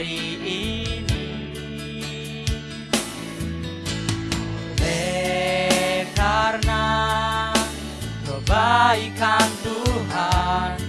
hari ini. Oleh karena kebaikan Tuhan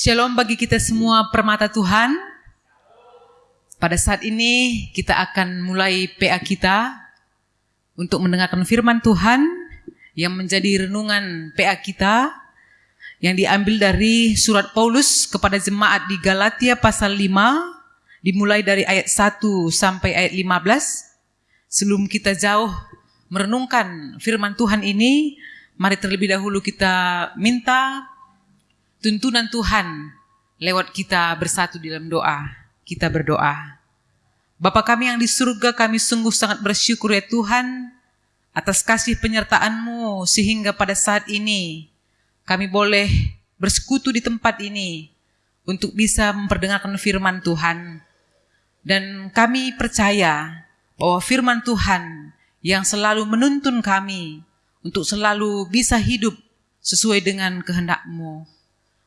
Shalom bagi kita semua permata Tuhan. Pada saat ini kita akan mulai PA kita untuk mendengarkan firman Tuhan yang menjadi renungan PA kita yang diambil dari surat Paulus kepada jemaat di Galatia pasal 5 dimulai dari ayat 1 sampai ayat 15. Sebelum kita jauh merenungkan firman Tuhan ini, mari terlebih dahulu kita minta tuntunan Tuhan lewat kita bersatu dalam doa. Kita berdoa. Bapa kami yang di surga, kami sungguh sangat bersyukur ya Tuhan atas kasih penyertaan-Mu sehingga pada saat ini kami boleh bersekutu di tempat ini untuk bisa memperdengarkan firman Tuhan. Dan kami percaya bahwa firman Tuhan yang selalu menuntun kami untuk selalu bisa hidup sesuai dengan kehendak-Mu.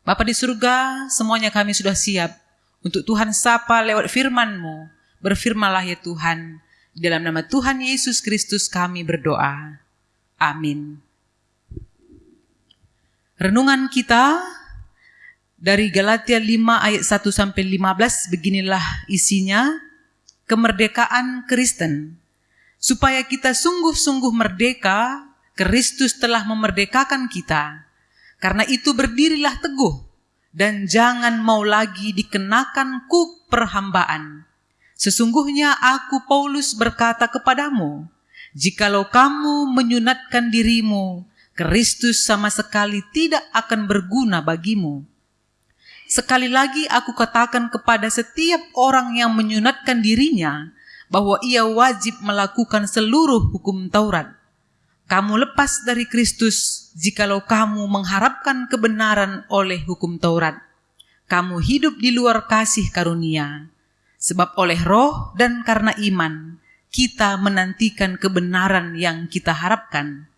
Bapa di surga, semuanya kami sudah siap untuk Tuhan sapa lewat firman-Mu. Berfirmanlah ya Tuhan, dalam nama Tuhan Yesus Kristus kami berdoa. Amin. Renungan kita dari Galatia 5 ayat 1 sampai 15 beginilah isinya. Kemerdekaan Kristen. Supaya kita sungguh-sungguh merdeka, Kristus telah memerdekakan kita. Karena itu berdirilah teguh dan jangan mau lagi dikenakan kuk perhambaan. Sesungguhnya aku Paulus berkata kepadamu, jikalau kamu menyunatkan dirimu, Kristus sama sekali tidak akan berguna bagimu. Sekali lagi aku katakan kepada setiap orang yang menyunatkan dirinya bahwa ia wajib melakukan seluruh hukum Taurat. Kamu lepas dari Kristus jikalau kamu mengharapkan kebenaran oleh hukum Taurat. Kamu hidup di luar kasih karunia. Sebab oleh roh dan karena iman, kita menantikan kebenaran yang kita harapkan.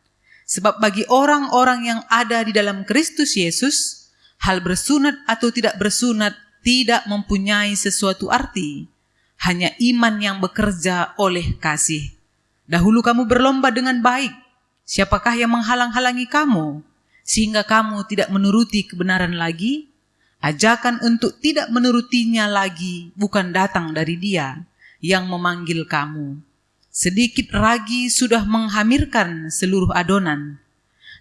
Sebab bagi orang-orang yang ada di dalam Kristus Yesus, hal bersunat atau tidak bersunat tidak mempunyai sesuatu arti. hanya iman yang bekerja oleh kasih. Dahulu kamu berlomba dengan baik. Siapakah yang menghalang-halangi kamu sehingga kamu tidak menuruti kebenaran lagi? Ajakan untuk tidak menurutinya lagi bukan datang dari Dia yang memanggil kamu. Sedikit ragi sudah menghamirkan seluruh adonan.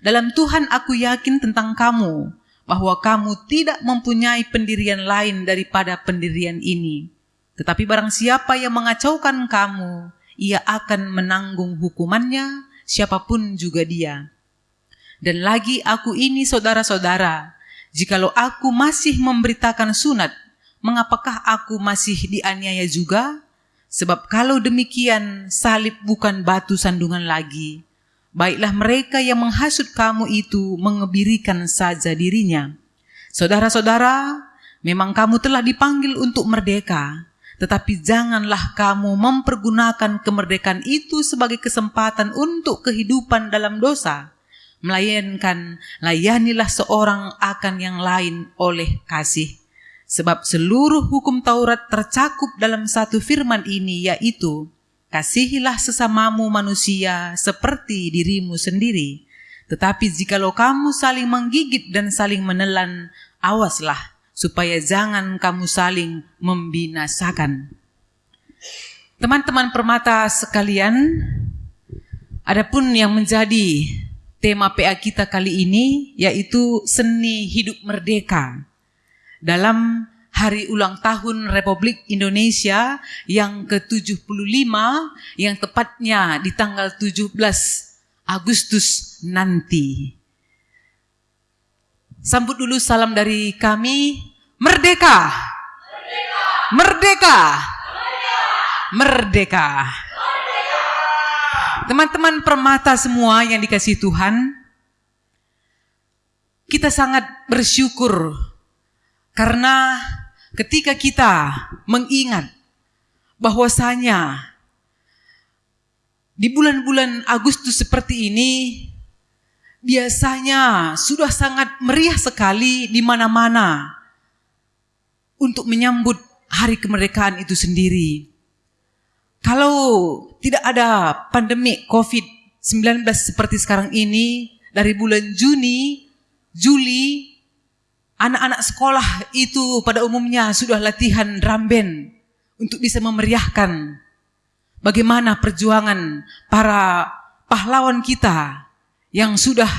Dalam Tuhan aku yakin tentang kamu bahwa kamu tidak mempunyai pendirian lain daripada pendirian ini. Tetapi barang siapa yang mengacaukan kamu, ia akan menanggung hukumannya, siapa pun juga dia. Dan lagi aku ini saudara-saudara, jikalau aku masih memberitakan sunat, mengapakah aku masih dianiaya juga? Sebab kalau demikian, salib bukan batu sandungan lagi. Baiklah mereka yang menghasut kamu itu mengebirikan saja dirinya. Saudara-saudara, memang kamu telah dipanggil untuk merdeka, tetapi janganlah kamu mempergunakan kemerdekaan itu sebagai kesempatan untuk kehidupan dalam dosa melayankan layanilah seorang akan yang lain oleh kasih. Sebab seluruh hukum Taurat tercakup dalam satu firman ini yaitu kasihilah sesamamu manusia seperti dirimu sendiri. Tetapi jikalau kamu saling menggigit dan saling menelan, awaslah supaya jangan kamu saling membinasakan. Teman-teman permata sekalian, adapun yang menjadi tema PA kita kali ini yaitu seni hidup merdeka. Dalam hari ulang tahun Republik Indonesia yang ke-75 yang tepatnya di tanggal 17 Agustus nanti. Sambut dulu salam dari kami. Merdeka! Merdeka! Merdeka! Merdeka! Teman-teman permata semua yang dikasih Tuhan, kita sangat bersyukur karena ketika kita mengingat bahwasanya di bulan-bulan Agustus seperti ini biasanya sudah sangat meriah sekali di mana-mana untuk menyambut hari kemerdekaan itu sendiri. Kalau tidak ada pandemi COVID-19 seperti sekarang ini, dari bulan Juni, Juli, anak-anak sekolah itu pada umumnya sudah latihan drum band untuk bisa memeriahkan bagaimana perjuangan para pahlawan kita yang sudah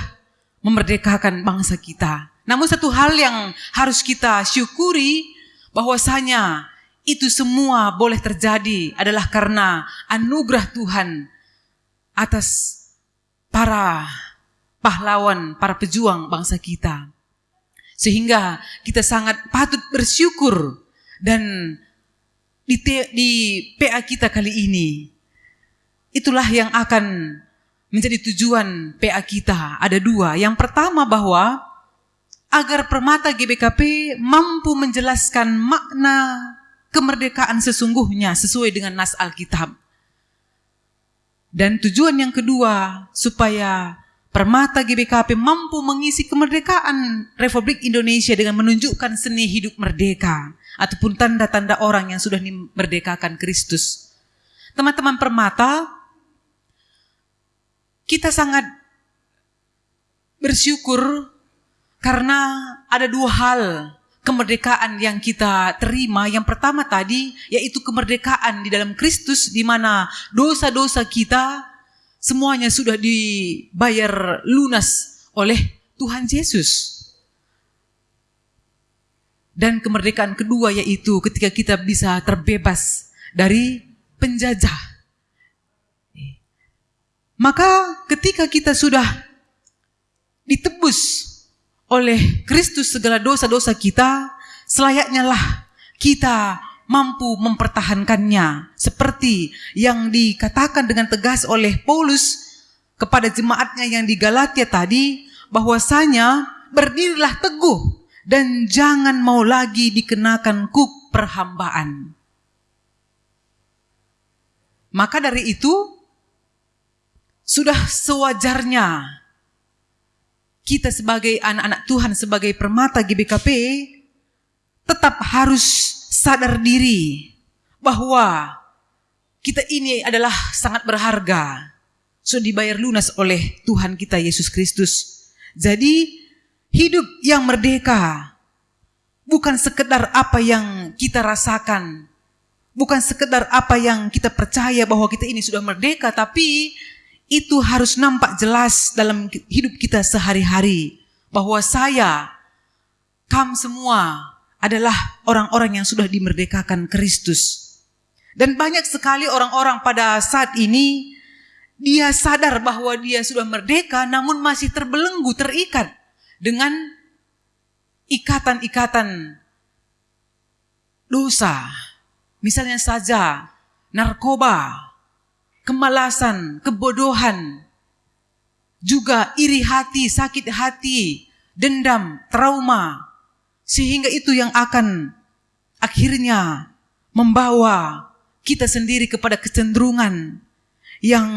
memerdekakan bangsa kita. Namun satu hal yang harus kita syukuri bahwasanya itu semua boleh terjadi adalah karena anugerah Tuhan atas para pahlawan, para pejuang bangsa kita. Sehingga kita sangat patut bersyukur dan di, PA kita kali ini itulah yang akan menjadi tujuan PA kita. Ada dua. Yang pertama bahwa agar permata GBKP mampu menjelaskan makna kemerdekaan sesungguhnya sesuai dengan nas Alkitab. Dan tujuan yang kedua, supaya Permata GBKP mampu mengisi kemerdekaan Republik Indonesia dengan menunjukkan seni hidup merdeka ataupun tanda-tanda orang yang sudah dimerdekakan Kristus. Teman-teman Permata, kita sangat bersyukur karena ada dua hal kemerdekaan yang kita terima yang pertama tadi yaitu kemerdekaan di dalam Kristus di mana dosa-dosa kita semuanya sudah dibayar lunas oleh Tuhan Yesus. Dan kemerdekaan kedua yaitu ketika kita bisa terbebas dari penjajah. Maka ketika kita sudah ditebus oleh Kristus segala dosa-dosa kita, selayaknya lah kita mampu mempertahankannya seperti yang dikatakan dengan tegas oleh Paulus kepada jemaatnya yang di Galatia tadi bahwasanya berdirilah teguh dan jangan mau lagi dikenakan kuk perhambaan. Maka dari itu sudah sewajarnya kita sebagai anak-anak Tuhan, sebagai permata GBKP, tetap harus sadar diri bahwa kita ini adalah sangat berharga. Sudah dibayar lunas oleh Tuhan kita Yesus Kristus. Jadi hidup yang merdeka bukan sekedar apa yang kita rasakan. Bukan sekedar apa yang kita percaya bahwa kita ini sudah merdeka, tapi itu harus nampak jelas dalam hidup kita sehari-hari. Bahwa saya, kamu semua adalah orang-orang yang sudah dimerdekakan Kristus. Dan banyak sekali orang-orang pada saat ini dia sadar bahwa dia sudah merdeka namun masih terbelenggu, terikat dengan ikatan-ikatan dosa. Misalnya saja narkoba, kemalasan, kebodohan, juga iri hati, sakit hati, dendam, trauma. Sehingga itu yang akan akhirnya membawa kita sendiri kepada kecenderungan yang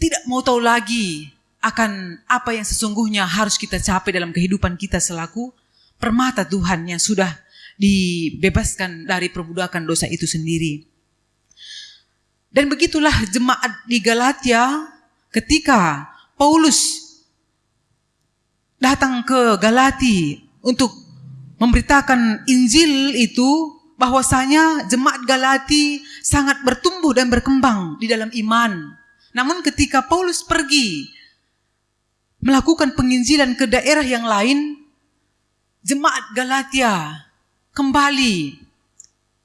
tidak mau tahu lagi akan apa yang sesungguhnya harus kita capai dalam kehidupan kita selaku permata Tuhan yang sudah dibebaskan dari perbudakan dosa itu sendiri. Dan begitulah jemaat di Galatia ketika Paulus datang ke Galati untuk memberitakan Injil itu bahwasanya jemaat Galati sangat bertumbuh dan berkembang di dalam iman. Namun ketika Paulus pergi melakukan penginjilan ke daerah yang lain, jemaat Galatia kembali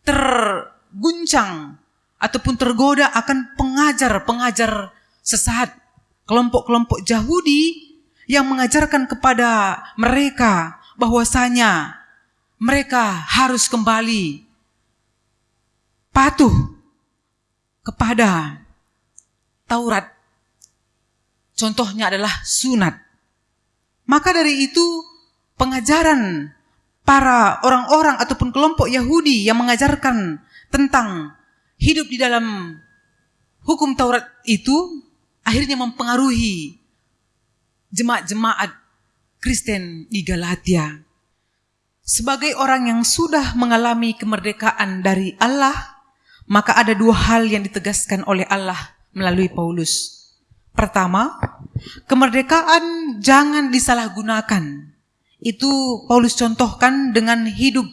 terguncang ataupun tergoda akan pengajar-pengajar sesat, kelompok-kelompok Yahudi yang mengajarkan kepada mereka bahwasanya mereka harus kembali patuh kepada Taurat. Contohnya adalah sunat. Maka dari itu pengajaran para orang-orang ataupun kelompok Yahudi yang mengajarkan tentang hidup di dalam hukum Taurat itu akhirnya mempengaruhi jemaat-jemaat Kristen di Galatia. Sebagai orang yang sudah mengalami kemerdekaan dari Allah, maka ada dua hal yang ditegaskan oleh Allah melalui Paulus. Pertama, kemerdekaan jangan disalahgunakan. Itu Paulus contohkan dengan hidup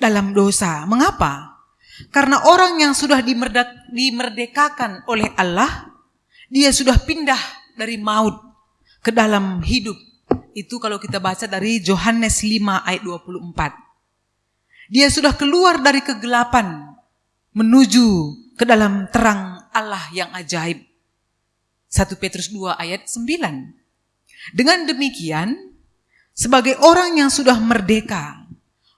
dalam dosa. Mengapa? Karena orang yang sudah dimerdekakan oleh Allah, dia sudah pindah dari maut ke dalam hidup itu kalau kita baca dari Yohanes 5 ayat 24. Dia sudah keluar dari kegelapan menuju ke dalam terang Allah yang ajaib. 1 Petrus 2 ayat 9. Dengan demikian, sebagai orang yang sudah merdeka,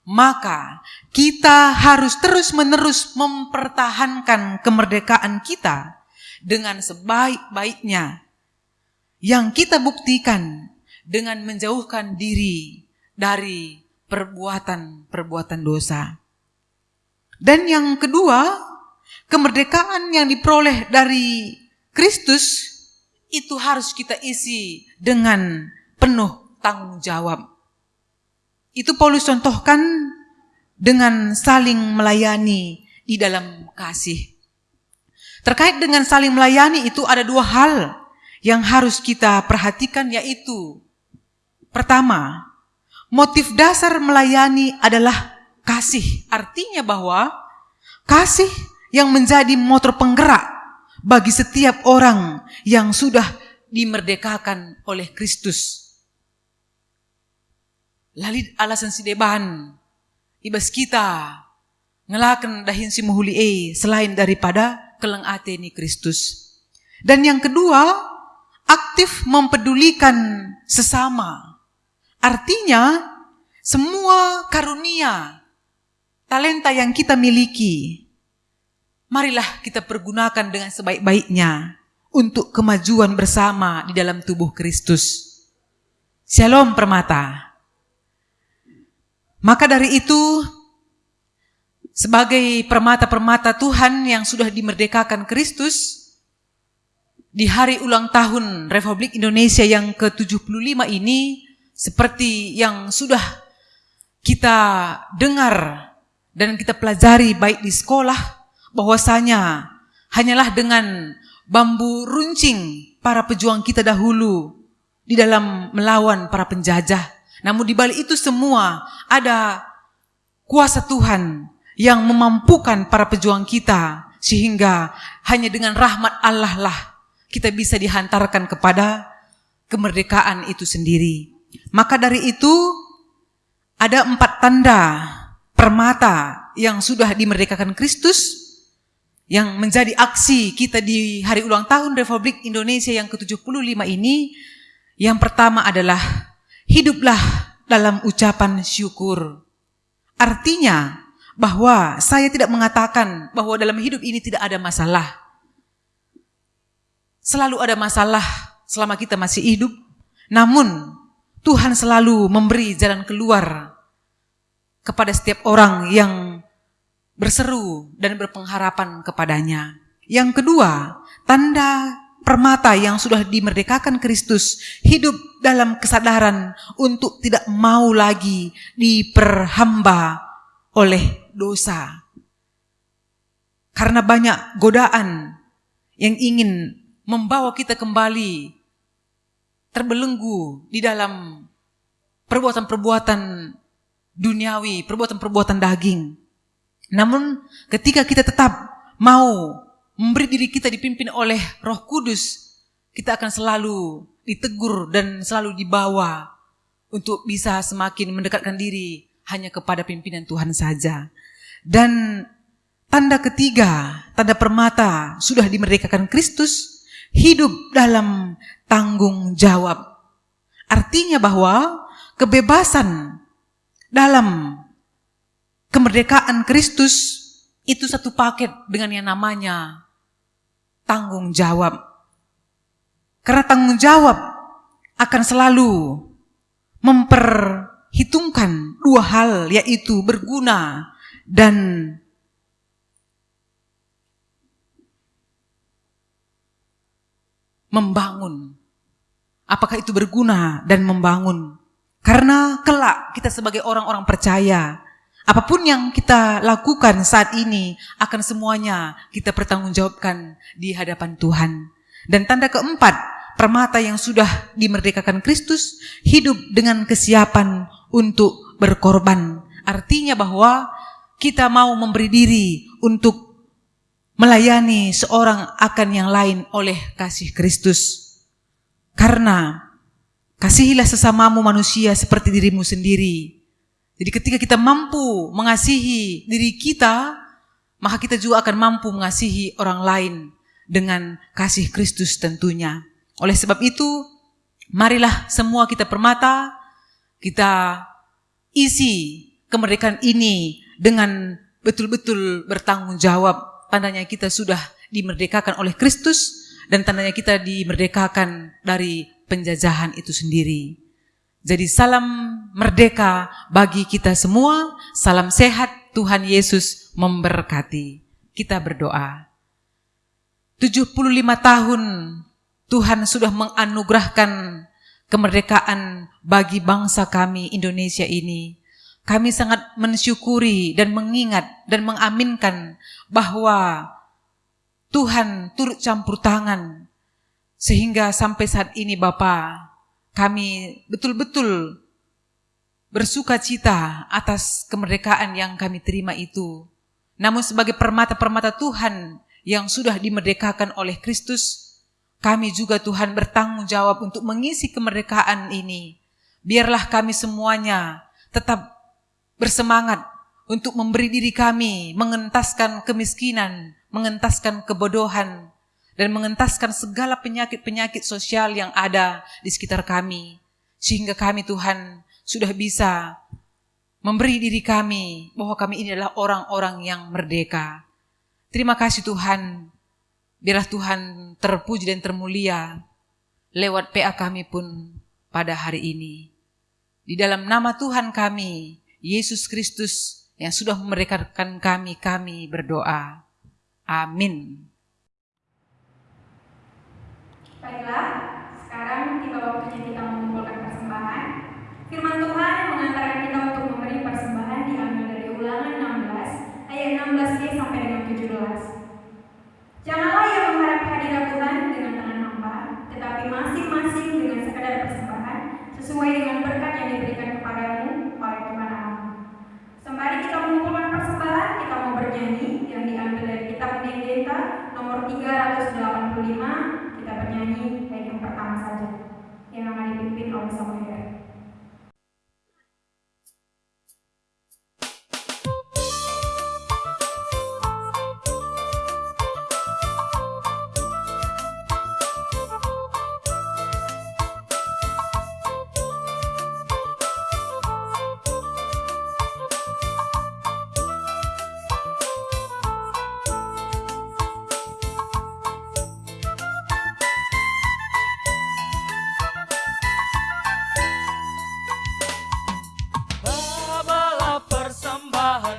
maka kita harus terus-menerus mempertahankan kemerdekaan kita dengan sebaik-baiknya yang kita buktikan dengan menjauhkan diri dari perbuatan-perbuatan dosa. Dan yang kedua, kemerdekaan yang diperoleh dari Kristus itu harus kita isi dengan penuh tanggung jawab. Itu Paulus contohkan dengan saling melayani di dalam kasih. Terkait dengan saling melayani itu ada dua hal yang harus kita perhatikan yaitu Pertama, motif dasar melayani adalah kasih. Artinya bahwa kasih yang menjadi motor penggerak bagi setiap orang yang sudah dimerdekakan oleh Kristus. Lalit alasan si deban, ibas kita ngelakan dahin si muhuli e selain daripada keleng ateni Kristus. Dan yang kedua, aktif mempedulikan sesama Artinya, semua karunia, talenta yang kita miliki, marilah kita pergunakan dengan sebaik-baiknya untuk kemajuan bersama di dalam tubuh Kristus. Shalom permata. Maka dari itu, sebagai permata-permata Tuhan yang sudah dimerdekakan Kristus, di hari ulang tahun Republik Indonesia yang ke-75 ini, seperti yang sudah kita dengar dan kita pelajari baik di sekolah bahwasanya hanyalah dengan bambu runcing para pejuang kita dahulu di dalam melawan para penjajah. Namun di balik itu semua ada kuasa Tuhan yang memampukan para pejuang kita sehingga hanya dengan rahmat Allah lah kita bisa dihantarkan kepada kemerdekaan itu sendiri. Maka dari itu ada empat tanda permata yang sudah dimerdekakan Kristus yang menjadi aksi kita di hari ulang tahun Republik Indonesia yang ke-75 ini yang pertama adalah hiduplah dalam ucapan syukur. Artinya bahwa saya tidak mengatakan bahwa dalam hidup ini tidak ada masalah. Selalu ada masalah selama kita masih hidup. Namun Tuhan selalu memberi jalan keluar kepada setiap orang yang berseru dan berpengharapan kepadanya. Yang kedua, tanda permata yang sudah dimerdekakan Kristus hidup dalam kesadaran untuk tidak mau lagi diperhamba oleh dosa. Karena banyak godaan yang ingin membawa kita kembali terbelenggu di dalam perbuatan-perbuatan duniawi, perbuatan-perbuatan daging. Namun ketika kita tetap mau memberi diri kita dipimpin oleh Roh Kudus, kita akan selalu ditegur dan selalu dibawa untuk bisa semakin mendekatkan diri hanya kepada pimpinan Tuhan saja. Dan tanda ketiga, tanda permata sudah dimerdekakan Kristus, hidup dalam tanggung jawab. Artinya bahwa kebebasan dalam kemerdekaan Kristus itu satu paket dengan yang namanya tanggung jawab. Karena tanggung jawab akan selalu memperhitungkan dua hal yaitu berguna dan membangun. Apakah itu berguna dan membangun? Karena kelak kita sebagai orang-orang percaya Apa pun yang kita lakukan saat ini akan semuanya kita pertanggungjawabkan di hadapan Tuhan. Dan tanda keempat, permata yang sudah dimerdekakan Kristus hidup dengan kesiapan untuk berkorban. Artinya bahwa kita mau memberi diri untuk melayani seorang akan yang lain oleh kasih Kristus. Karena kasihilah sesamamu manusia seperti dirimu sendiri. Jadi ketika kita mampu mengasihi diri kita, maka kita juga akan mampu mengasihi orang lain dengan kasih Kristus tentunya. Oleh sebab itu, marilah semua kita permata, kita isi kemerdekaan ini dengan betul-betul bertanggung jawab. Tandanya kita sudah dimerdekakan oleh Kristus dan tandanya kita dimerdekakan dari penjajahan itu sendiri. Jadi salam merdeka bagi kita semua, salam sehat Tuhan Yesus memberkati. Kita berdoa. 75 tahun Tuhan sudah menganugerahkan kemerdekaan bagi bangsa kami Indonesia ini. Kami sangat mensyukuri dan mengingat dan mengaminkan bahwa Tuhan turut campur tangan sehingga sampai saat ini Bapak kami betul-betul bersuka cita atas kemerdekaan yang kami terima itu. Namun sebagai permata-permata Tuhan yang sudah dimerdekakan oleh Kristus, kami juga Tuhan bertanggung jawab untuk mengisi kemerdekaan ini. Biarlah kami semuanya tetap bersemangat untuk memberi diri kami, mengentaskan kemiskinan, mengentaskan kebodohan, dan mengentaskan segala penyakit-penyakit sosial yang ada di sekitar kami. Sehingga kami Tuhan sudah bisa memberi diri kami bahwa kami ini adalah orang-orang yang merdeka. Terima kasih Tuhan. Biarlah Tuhan terpuji dan termulia lewat PA kami pun pada hari ini. Di dalam nama Tuhan kami, Yesus Kristus yang sudah memerdekakan kami, kami berdoa. Amin. Baiklah, sekarang tiba waktunya kita mengumpulkan persembahan. Firman Tuhan yang mengantarkan kita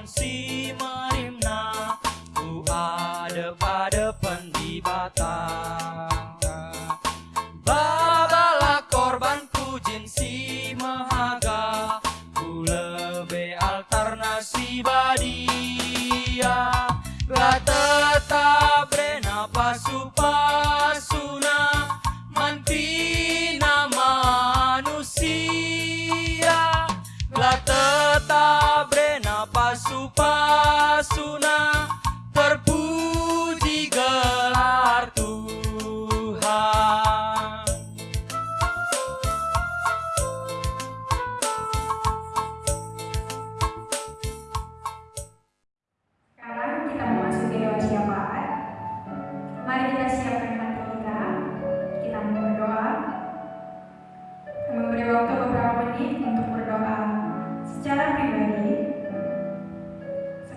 see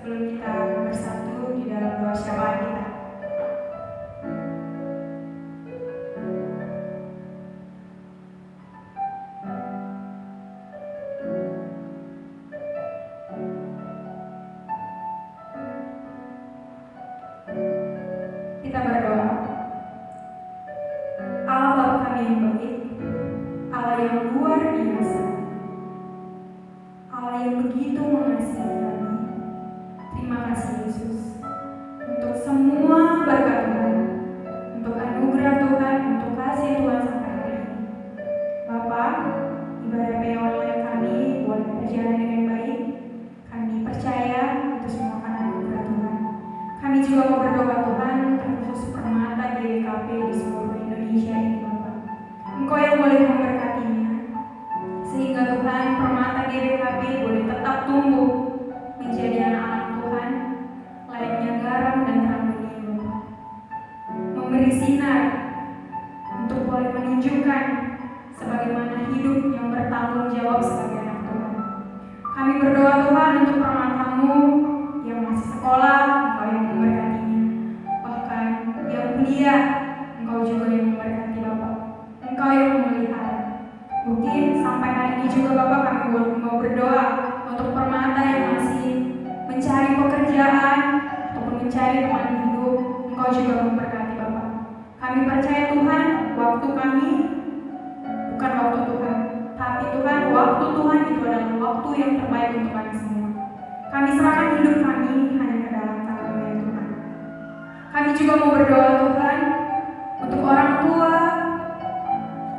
Thank you. hidup yang bertanggung jawab sebagai anak Tuhan. Kami berdoa Tuhan untuk mau berdoa Tuhan untuk orang tua.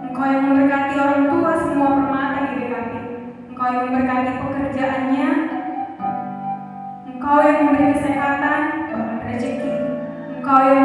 Engkau yang memberkati orang tua semua permata di kami. Engkau yang memberkati pekerjaannya. Engkau yang memberi kesehatan, rezeki. Engkau yang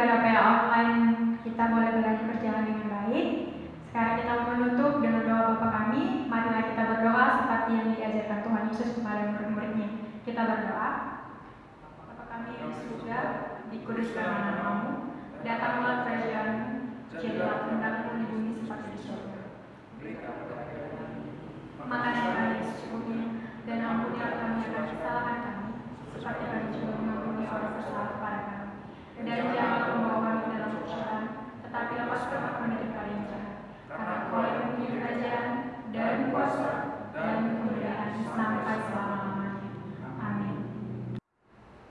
Tuhan, ibadah PA online kita boleh lagi berjalan dengan baik. Sekarang kita menutup dengan doa Bapa kami. Marilah kita berdoa seperti yang diajarkan Tuhan Yesus kepada murid-muridnya. Kita berdoa. Bapa kami yang di surga, dikuduskanlah namamu, datanglah kerajaanmu, jadilah kehendakmu di bumi seperti di surga. Makanan kami secukupnya, dan ampunilah kami akan kesalahan kami, seperti kami juga mengampuni orang bersalah dan jangan membawa kami dalam cobaan, tetapi lepaskan kami dari kali jahat. Karena kau yang mempunyai kerajaan dan kuasa dan kemuliaan sampai selama-lamanya. Amin.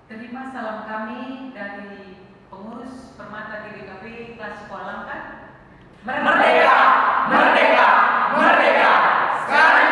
Terima salam kami dari pengurus Permata GBKP kelas sekolah kan? Merdeka! Merdeka! Merdeka! Sekarang